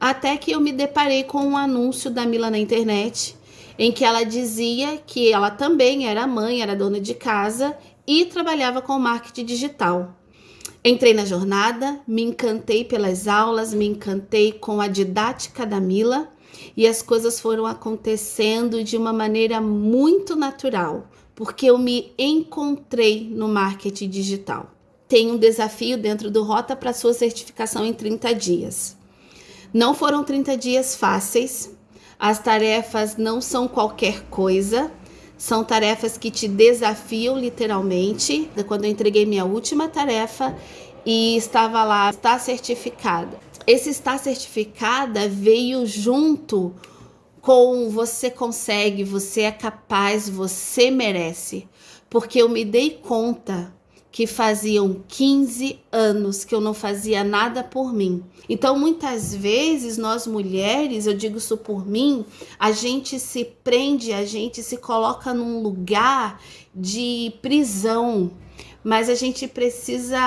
Até que eu me deparei com um anúncio da Mila na internet, em que ela dizia que ela também era mãe, era dona de casa e trabalhava com marketing digital. Entrei na jornada, me encantei pelas aulas, me encantei com a didática da Mila e as coisas foram acontecendo de uma maneira muito natural, porque eu me encontrei no marketing digital. Tem um desafio dentro do Rota para sua certificação em 30 dias. Não foram 30 dias fáceis, as tarefas não são qualquer coisa, são tarefas que te desafiam literalmente. Quando eu entreguei minha última tarefa e estava lá, está certificada. Esse está certificada veio junto com você consegue, você é capaz, você merece. Porque eu me dei conta que faziam 15 anos que eu não fazia nada por mim. Então, muitas vezes, nós mulheres, eu digo isso por mim, a gente se prende, a gente se coloca num lugar de prisão, mas a gente precisa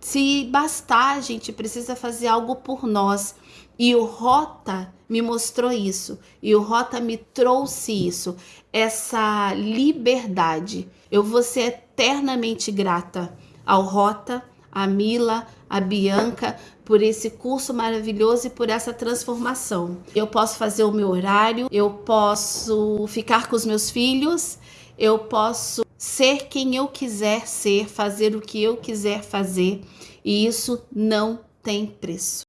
se bastar, a gente precisa fazer algo por nós. E o Rota me mostrou isso, e o Rota me trouxe isso, essa liberdade. Eu vou ser eternamente grata ao Rota, a Mila, a Bianca, por esse curso maravilhoso e por essa transformação. Eu posso fazer o meu horário, eu posso ficar com os meus filhos, eu posso ser quem eu quiser ser, fazer o que eu quiser fazer, e isso não tem preço.